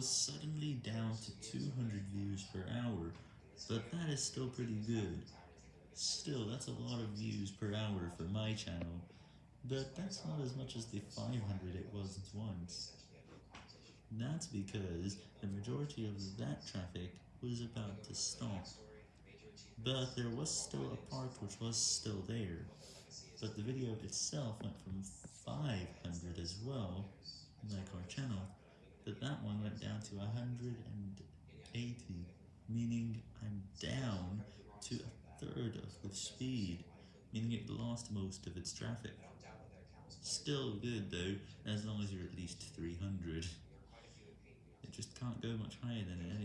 was suddenly down to 200 views per hour, but that is still pretty good. Still, that's a lot of views per hour for my channel, but that's not as much as the 500 it was once. That's because the majority of that traffic was about to stop, but there was still a part which was still there, but the video itself went from 500 as well, like our channel, but that one went down to 180, meaning I'm down to a third of the speed, meaning it lost most of its traffic. Still good though, as long as you're at least 300. It just can't go much higher than anyway.